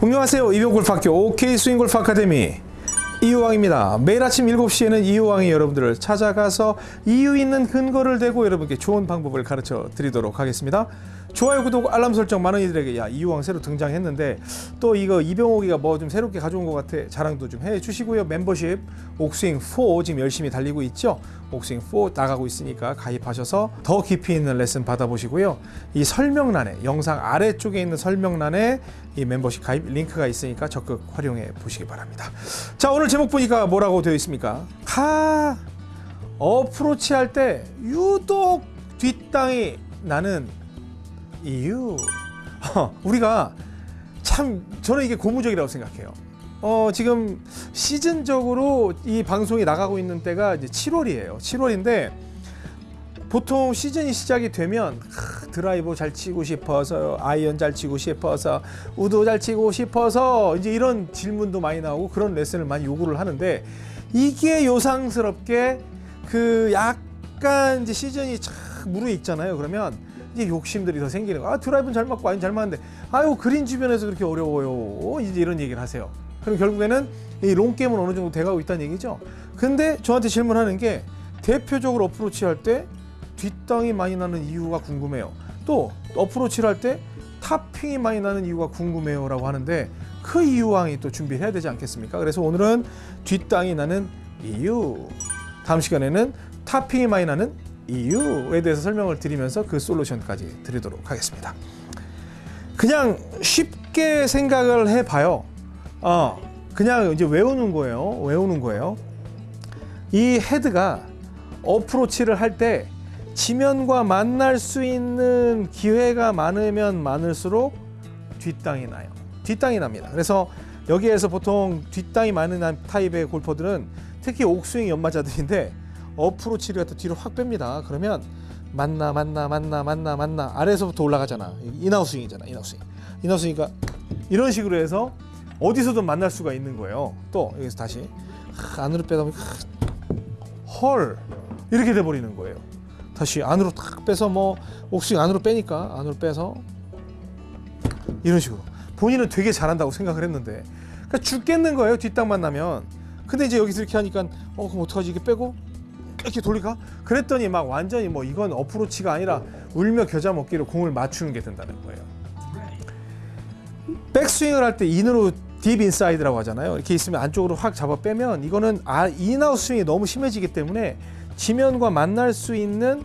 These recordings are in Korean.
안녕하세요. 이병골프학교 OK 스윙골프 아카데미 이유왕입니다. 매일 아침 7시에는 이유왕이 여러분들을 찾아가서 이유 있는 근거를 대고 여러분께 좋은 방법을 가르쳐 드리도록 하겠습니다. 좋아요, 구독, 알람 설정 많은 이들에게 야 이유왕 새로 등장했는데 또 이거 이병옥이가 뭐 좀 새롭게 가져온 것 같아 자랑도 좀 해주시고요. 멤버십 옥스윙 4 지금 열심히 달리고 있죠. 옥스윙 4 나가고 있으니까 가입하셔서 더 깊이 있는 레슨 받아보시고요. 이 설명란에 영상 아래쪽에 있는 설명란에 이 멤버십 가입 링크가 있으니까 적극 활용해 보시기 바랍니다. 자 오늘 제목 보니까 뭐라고 되어 있습니까? 하 어프로치 할 때 유독 뒷땅이 나는 이유 어, 우리가 참 저는 이게 고무적이라고 생각해요. 어, 지금 시즌적으로 이 방송이 나가고 있는 때가 이제 7월이에요. 7월인데 보통 시즌이 시작이 되면 크, 드라이버 잘 치고 싶어서 아이언 잘 치고 싶어서 우드 잘 치고 싶어서 이제 이런 질문도 많이 나오고 그런 레슨을 많이 요구를 하는데 이게 요상스럽게 그 약간 이제 시즌이 착 무르익잖아요. 그러면 이제 욕심들이 더 생기는 거. 아 드라이브는 잘 맞고 아니 잘 맞는데 아유 그린 주변에서 그렇게 어려워요. 이제 이런 얘기를 하세요. 그럼 결국에는 이 long game은 어느 정도 돼가고 있다는 얘기죠. 근데 저한테 질문하는 게 대표적으로 어프로치 할 때 뒷땅이 많이 나는 이유가 궁금해요. 또 어프로치를 할 때 탑핑이 많이 나는 이유가 궁금해요 라고 하는데 그 이유왕이 또 준비해야 되지 않겠습니까? 그래서 오늘은 뒷땅이 나는 이유. 다음 시간에는 탑핑이 많이 나는 이유에 대해서 설명을 드리면서 그 솔루션까지 드리도록 하겠습니다. 그냥 쉽게 생각을 해봐요. 어, 그냥 이제 외우는 거예요. 외우는 거예요. 이 헤드가 어프로치를 할 때 지면과 만날 수 있는 기회가 많으면 많을수록 뒷땅이 나요. 뒷땅이 납니다. 그래서 여기에서 보통 뒷땅이 많은 타입의 골퍼들은 특히 옥스윙 연마자들인데 어프로치를 갖다 뒤로 확 뺍니다. 그러면 만나 만나 만나 만나 만나 아래에서부터 올라가잖아. 인아웃스윙이잖아. 인아웃스윙. 인아웃스윙이니까 이런 식으로 해서 어디서든 만날 수가 있는 거예요. 또 여기서 다시 하, 안으로 빼다 보니까 헐 이렇게 돼 버리는 거예요. 다시 안으로 탁 빼서 뭐 옥스윙 안으로 빼니까 안으로 빼서 이런 식으로 본인은 되게 잘한다고 생각을 했는데 그러니까 죽겠는 거예요 뒷땅만 나면 근데 이제 여기서 이렇게 하니까 어 그럼 어떡하지 이게 빼고 이렇게 돌릴까 그랬더니 막 완전히 뭐 이건 어프로치가 아니라 울며 겨자 먹기로 공을 맞추는 게 된다는 거예요 백스윙을 할 때 in으로 deep inside라고 하잖아요 이렇게 있으면 안쪽으로 확 잡아 빼면 이거는 아 in-out 스윙이 너무 심해지기 때문에 지면과 만날 수 있는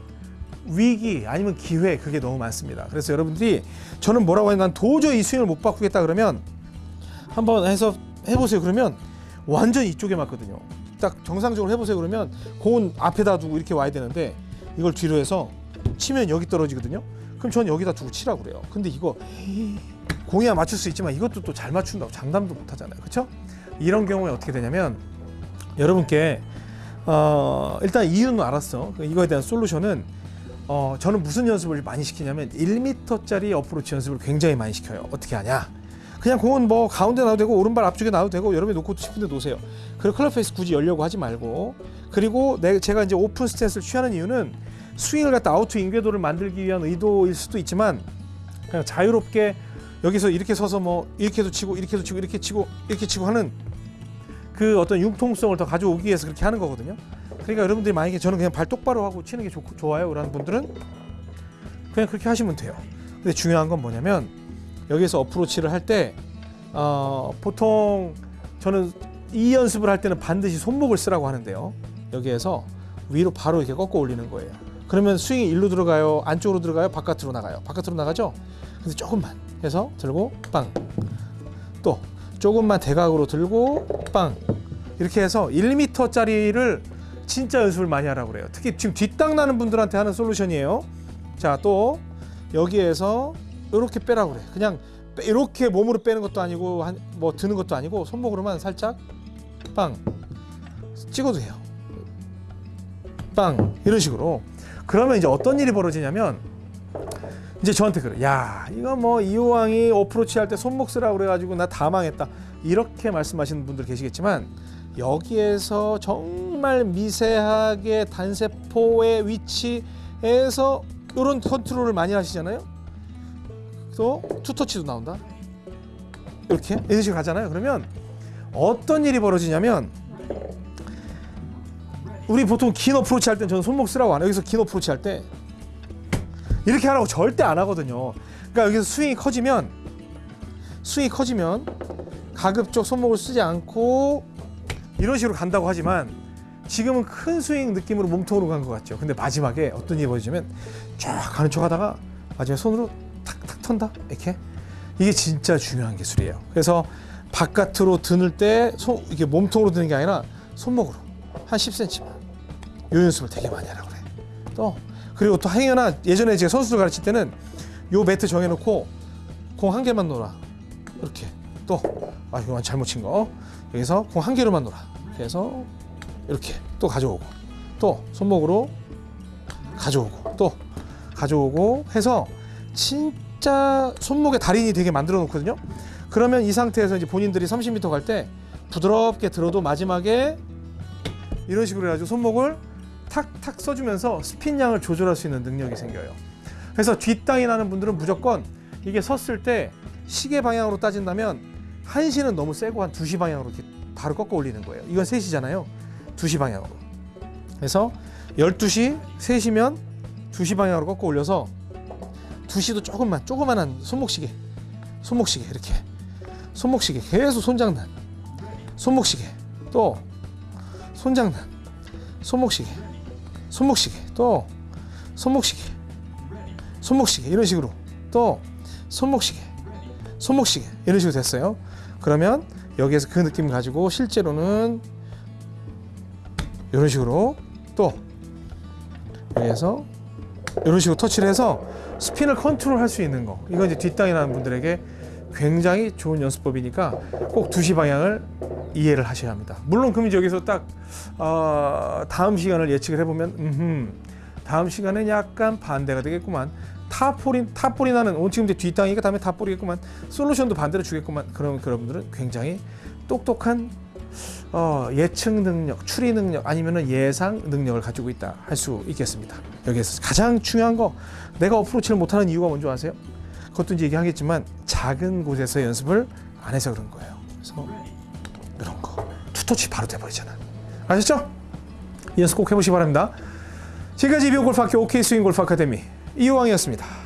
위기 아니면 기회 그게 너무 많습니다. 그래서 여러분들이 저는 뭐라고 하냐 난 도저히 이 스윙을 못 바꾸겠다 그러면 한번 해서 해보세요. 그러면 완전 이쪽에 맞거든요. 딱 정상적으로 해보세요. 그러면 공은 앞에다 두고 이렇게 와야 되는데 이걸 뒤로 해서 치면 여기 떨어지거든요. 그럼 저는 여기다 두고 치라고 그래요. 근데 이거 공이야 맞출 수 있지만 이것도 또 잘 맞춘다고 장담도 못 하잖아요. 그렇죠? 이런 경우에 어떻게 되냐면 여러분께 어, 일단 이유는 알았어. 이거에 대한 솔루션은 어, 저는 무슨 연습을 많이 시키냐면 1m짜리 어프로치 연습을 굉장히 많이 시켜요. 어떻게 하냐? 그냥 공은 뭐 가운데 놔도 되고 오른발 앞쪽에 놔도 되고 여러분이 놓고 싶은데 놓으세요. 그리고 club face 굳이 열려고 하지 말고 그리고 내, 제가 이제 오픈 스탠스를 취하는 이유는 스윙을 갖다 out to in 궤도를 만들기 위한 의도일 수도 있지만 그냥 자유롭게 여기서 이렇게 서서 뭐 이렇게도 치고 이렇게도 치고 이렇게 치고 이렇게 치고 하는 그 어떤 융통성을 더 가져오기 위해서 그렇게 하는 거거든요. 그러니까 여러분들이 만약에 저는 그냥 발 똑바로 하고 치는 게 좋, 좋아요 라는 분들은 그냥 그렇게 하시면 돼요. 근데 중요한 건 뭐냐면 여기서 어프로치를 할때 어, 보통 저는 이 연습을 할 때는 반드시 손목을 쓰라고 하는데요. 여기에서 위로 바로 이렇게 꺾어 올리는 거예요. 그러면 스윙이 일로 들어가요? 안쪽으로 들어가요? 바깥으로 나가요? 바깥으로 나가죠? 근데 조금만 해서 들고 빵. 또 조금만 대각으로 들고 빵. 이렇게 해서 1m짜리를 진짜 연습을 많이 하라고 그래요. 특히 지금 뒷땅 나는 분들한테 하는 솔루션이에요. 자, 또 여기에서 이렇게 빼라고 그래. 그냥 이렇게 몸으로 빼는 것도 아니고 한, 뭐 드는 것도 아니고 손목으로만 살짝 빵 찍어도 돼요. 빵 이런 식으로. 그러면 이제 어떤 일이 벌어지냐면 이제 저한테 그래. 야, 이거 뭐 이호왕이 어프로치 할 때 손목 쓰라고 그래가지고 나 다 망했다. 이렇게 말씀하시는 분들 계시겠지만 여기에서 정말 미세하게 단세포의 위치에서 이런 컨트롤을 많이 하시잖아요. 또 투터치도 나온다. 이렇게 이런 식으로 가잖아요. 그러면 어떤 일이 벌어지냐면 우리 보통 긴 어프로치 할 때 저는 손목 쓰라고 안 해요. 여기서 긴 어프로치 할 때 이렇게 하라고 절대 안 하거든요. 그러니까 여기서 스윙이 커지면 스윙이 커지면 가급적 손목을 쓰지 않고 이런 식으로 간다고 하지만 지금은 큰 스윙 느낌으로 몸통으로 간 것 같죠. 근데 마지막에 어떤 일이 벌어지면 쫙 가는 척 하다가 마지막에 손으로 탁탁 턴다? 이렇게? 이게 진짜 중요한 기술이에요. 그래서 바깥으로 드는 때 손, 이게 몸통으로 드는 게 아니라 손목으로. 한 10cm만 요 연습을 되게 많이 하라고 그래. 또 그리고 또 행여나 예전에 제가 선수들 가르칠 때는 요 매트 정해놓고 공 한 개만 놓아 이렇게. 또 아 이건 잘못 친 거. 여기서 공 한 개로만 놓아 그래서 이렇게 또 가져오고. 또 손목으로 가져오고. 또 가져오고 해서 진짜 손목에 달인이 되게 만들어 놓거든요. 그러면 이 상태에서 이제 본인들이 30m 갈 때 부드럽게 들어도 마지막에 이런 식으로 해가지고 손목을 탁탁 써주면서 스핀 양을 조절할 수 있는 능력이 생겨요. 그래서 뒷땅이 나는 분들은 무조건 이게 섰을 때 시계 방향으로 따진다면 1시는 너무 세고 한 2시 방향으로 이렇게 바로 꺾어 올리는 거예요. 이건 3시잖아요. 2시 방향으로. 그래서 12시, 3시면 2시 방향으로 꺾어 올려서 2시도 조금만, 조그만한 손목시계. 손목시계 이렇게. 손목시계 계속 손장난. 손목시계. 또 손장난. 손목시계. 손목시계. 또 손목시계. 손목시계 이런 식으로 또 손목시계 손목시계 이런 식으로 됐어요 그러면 여기에서 그 느낌 가지고 실제로는 이런 식으로 또 여기에서 이런 식으로 터치를 해서 스핀을 컨트롤 할 수 있는 거. 이건 이제 뒷땅이 나는 분들에게 굉장히 좋은 연습법이니까 꼭 2시 방향을 이해를 하셔야 합니다. 물론 그럼 여기서 딱 어, 다음 시간을 예측을 해보면 음흠, 다음 시간엔 약간 반대가 되겠구만. 탑볼이 탑볼이 나는 오 지금 이제 뒷땅이니까 다음에 top ball이겠구만. 솔루션도 반대로 주겠구만. 그러면 여러분들은 굉장히 똑똑한 어, 예측 능력, 추리 능력 아니면은 예상 능력을 가지고 있다 할 수 있겠습니다. 여기에서 가장 중요한 거 내가 어프로치를 못하는 이유가 뭔지 아세요? 그것도 이제 얘기하겠지만 작은 곳에서 연습을 안 해서 그런 거예요. 그래서 이런 거 투터치 바로 돼버리잖아. 아셨죠? 연습 꼭 해보시기 바랍니다. 지금까지 이병골프학교 OK 스윙 골프 아카데미 이호왕이었습니다.